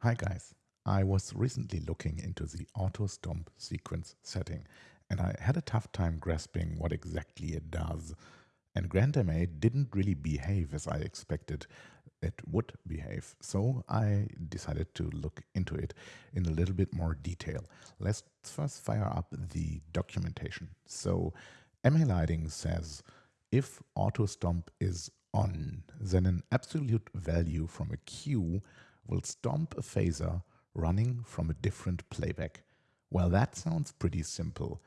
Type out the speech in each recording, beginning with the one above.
Hi guys, I was recently looking into the auto stomp sequence setting and I had a tough time grasping what exactly it does. And GrandMA didn't really behave as I expected it would behave. So I decided to look into it in a little bit more detail. Let's first fire up the documentation. So MA Lighting says if auto stomp is on, then an absolute value from a cue will stomp a phaser running from a different playback. Well, that sounds pretty simple.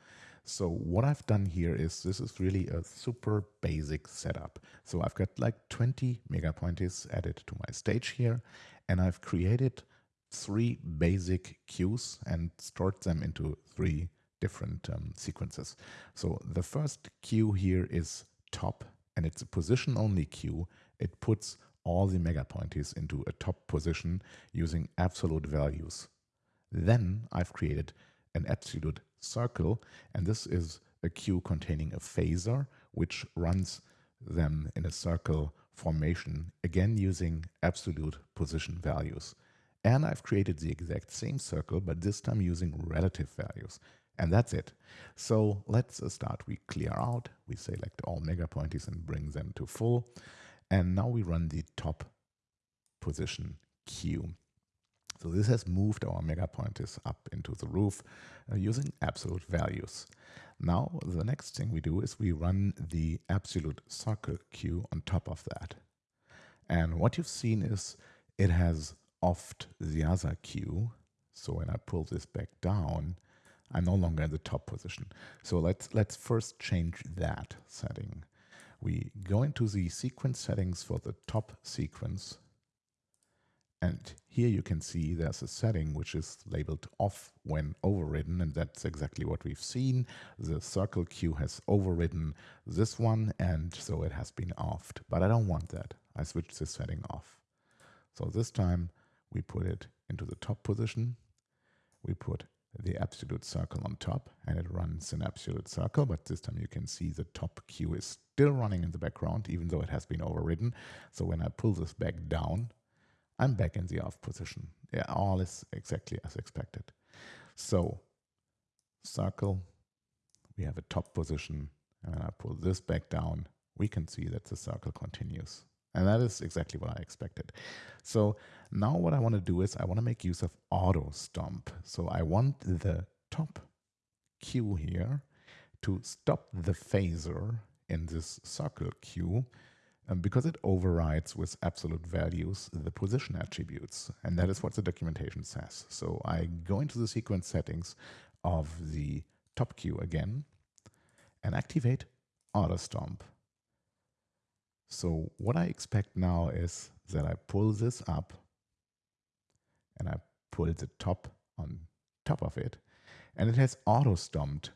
So what I've done here is this is really a super basic setup. So I've got like 20 MegaPointes added to my stage here, and I've created three basic cues and stored them into three different um, sequences. So the first cue here is top, and it's a position only cue, It puts all the MegaPointes into a top position using absolute values. Then I've created an absolute circle, and this is a cue containing a phaser, which runs them in a circle formation, again using absolute position values. And I've created the exact same circle, but this time using relative values. And that's it. So let's start. We clear out, we select all megapoints and bring them to full. And now we run the top position cue. So this has moved our mega pointers up into the roof uh, using absolute values. Now the next thing we do is we run the absolute circle cue on top of that. And what you've seen is it has offed the other cue. So when I pull this back down, I'm no longer in the top position. So let's let's first change that setting. We go into the sequence settings for the top sequence and here you can see there's a setting which is labeled off when overridden, and that's exactly what we've seen. The circle cue has overridden this one, and so it has been offed. But I don't want that. I switched this setting off. So this time we put it into the top position. We put the absolute circle on top and it runs an absolute circle, but this time you can see the top cue is still running in the background, even though it has been overridden. So when I pull this back down, I'm back in the off position. Yeah, all is exactly as expected. So circle, we have a top position, and when I pull this back down, we can see that the circle continues. And that is exactly what I expected. So now what I want to do is I want to make use of auto stomp. So I want the top cue here to stop the phaser in this circle cue um, because it overrides with absolute values the position attributes. And that is what the documentation says. So I go into the sequence settings of the top cue again and activate auto stomp. So what I expect now is that I pull this up and I pull the top on top of it and it has auto stomped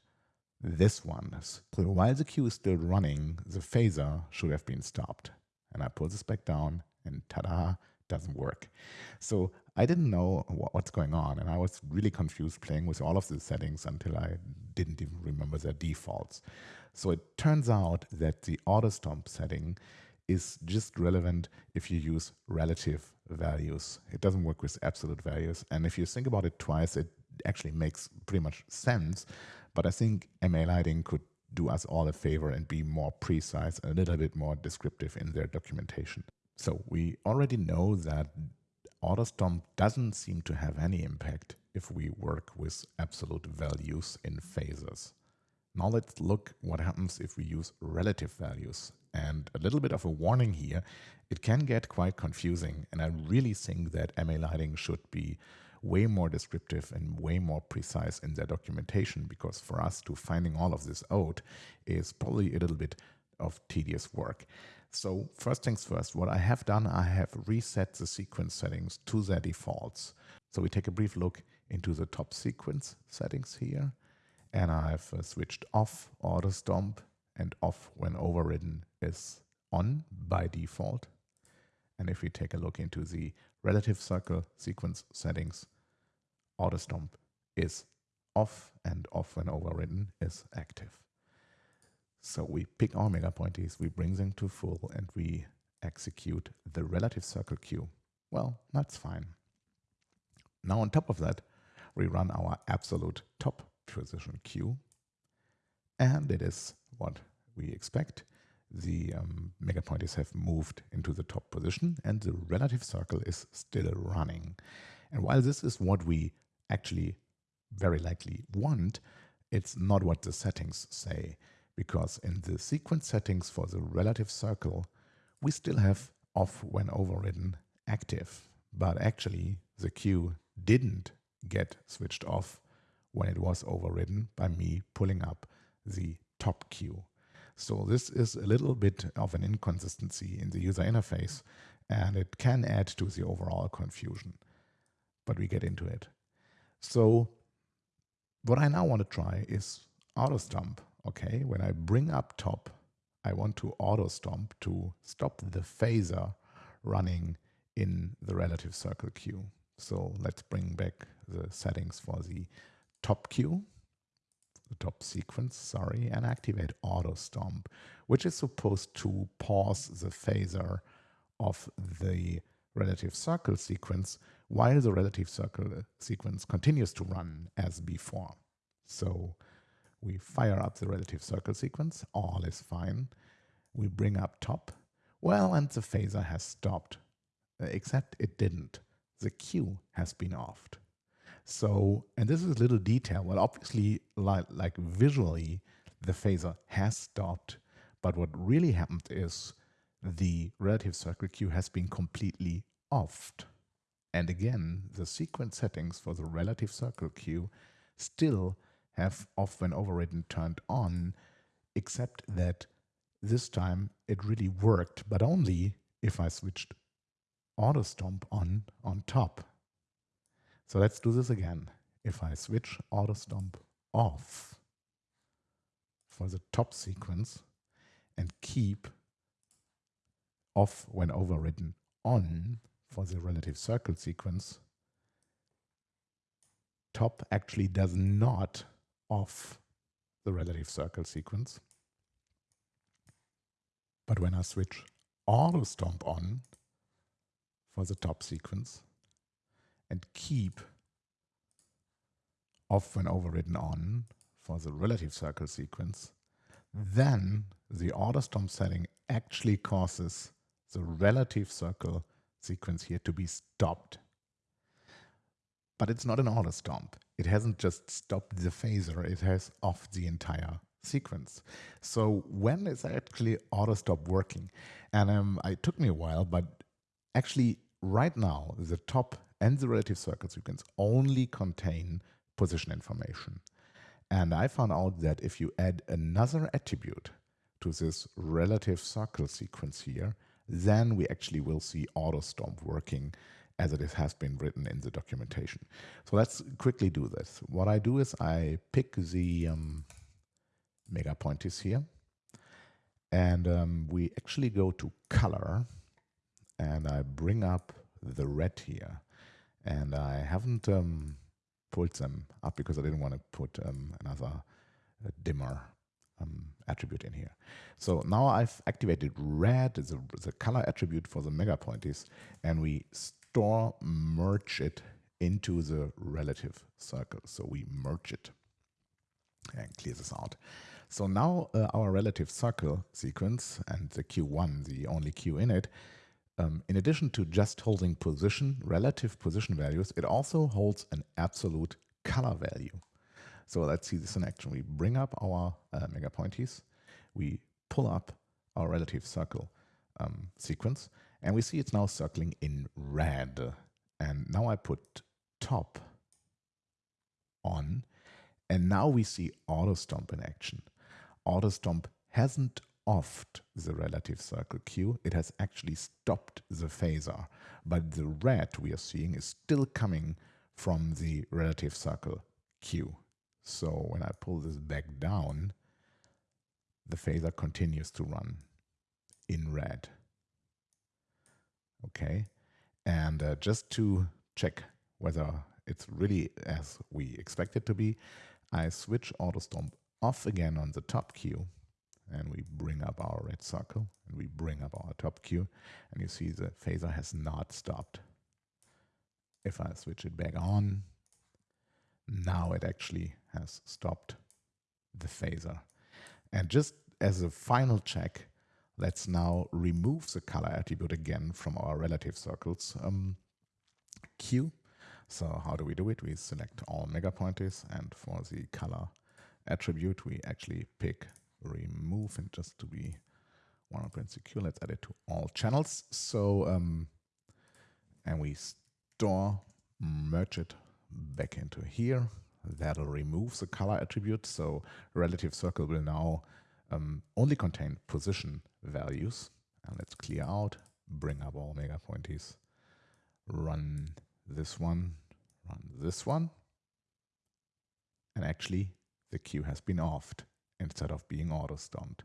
this one. So while the cue is still running, the phaser should have been stopped. And I pull this back down and ta-da, doesn't work. So I didn't know what's going on and I was really confused playing with all of the settings until I didn't even remember their defaults. So it turns out that the auto stomp setting is just relevant if you use relative values. It doesn't work with absolute values. And if you think about it twice, it actually makes pretty much sense. But I think MA Lighting could do us all a favor and be more precise, and a little bit more descriptive in their documentation. So we already know that AutoStomp doesn't seem to have any impact if we work with absolute values in phases. Now let's look what happens if we use relative values. And a little bit of a warning here, it can get quite confusing and I really think that MA Lighting should be way more descriptive and way more precise in their documentation because for us to finding all of this out is probably a little bit of tedious work. So first things first, what I have done, I have reset the sequence settings to their defaults. So we take a brief look into the top sequence settings here and I've uh, switched off auto stomp and off when overridden is on by default. And if we take a look into the relative circle sequence settings, auto stomp is off and off when overridden is active. So we pick our mega pointies, we bring them to full, and we execute the relative circle cue. Well, that's fine. Now on top of that, we run our absolute top position cue, and it is what we expect. The um, mega pointies have moved into the top position, and the relative circle is still running. And while this is what we actually very likely want, it's not what the settings say, because in the sequence settings for the relative circle, we still have off when overridden active, but actually the cue didn't get switched off when it was overridden by me pulling up the top cue. So this is a little bit of an inconsistency in the user interface and it can add to the overall confusion. But we get into it. So what I now want to try is auto stomp. Okay, when I bring up top, I want to auto stomp to stop the phaser running in the relative circle cue. So let's bring back the settings for the top cue, the top sequence, sorry, and activate auto stomp, which is supposed to pause the phaser of the relative circle sequence while the relative circle sequence continues to run as before. So we fire up the relative circle sequence, all is fine. We bring up top, well, and the phaser has stopped, uh, except it didn't. The cue has been offed. So, and this is a little detail. Well, obviously, like, like visually, the phaser has stopped, but what really happened is the relative circle cue has been completely offed. And again, the sequence settings for the relative circle cue still have off when overridden turned on, except that this time it really worked, but only if I switched auto stomp on on top. So let's do this again. If I switch auto stomp off for the top sequence and keep off when overridden on for the relative circle sequence, top actually does not off the relative circle sequence. But when I switch auto stomp on for the top sequence and keep off when overridden on for the relative circle sequence, then the auto stomp setting actually causes the relative circle sequence here to be stopped. But it's not an auto stomp. It hasn't just stopped the phaser, it has off the entire sequence. So when is actually auto stomp working? And um, it took me a while, but actually right now the top and the relative circle sequence only contain position information. And I found out that if you add another attribute to this relative circle sequence here, then we actually will see auto stomp working as it has been written in the documentation. So let's quickly do this. What I do is I pick the um, mega pointies here and um, we actually go to color and I bring up the red here and I haven't um, pulled them up because I didn't want to put um, another uh, dimmer um, attribute in here. So now I've activated red, the, the color attribute for the mega pointies, and we store merge it into the relative circle. So we merge it and clear this out. So now uh, our relative circle sequence and the Q1, the only Q in it, um, in addition to just holding position, relative position values, it also holds an absolute color value. So let's see this in action. We bring up our uh, mega pointies, we pull up our relative circle um, sequence, and we see it's now circling in red. And now I put top on, and now we see auto stomp in action. Auto stomp hasn't offed the relative circle cue, it has actually stopped the phaser. But the red we are seeing is still coming from the relative circle cue. So when I pull this back down, the phaser continues to run in red. Okay, and uh, just to check whether it's really as we expect it to be, I switch auto stomp off again on the top cue and we bring up our red circle and we bring up our top Q and you see the phaser has not stopped. If I switch it back on, now it actually has stopped the phaser. And just as a final check, let's now remove the color attribute again from our relative circles um, Q. So how do we do it? We select all megapointers and for the color attribute, we actually pick remove and just to be 100% secure, let's add it to all channels. So, um, and we store, merge it back into here. That'll remove the color attribute. So relative circle will now um, only contain position values. And let's clear out, bring up all mega pointies, run this one, run this one. And actually the cue has been offed instead of being auto-stomped.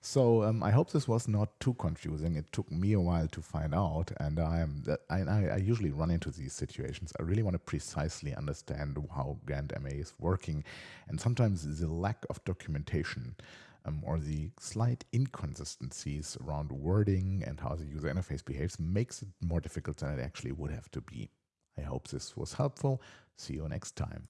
So um, I hope this was not too confusing. It took me a while to find out, and I am I, I, usually run into these situations. I really want to precisely understand how GrandMA is working, and sometimes the lack of documentation um, or the slight inconsistencies around wording and how the user interface behaves makes it more difficult than it actually would have to be. I hope this was helpful. See you next time.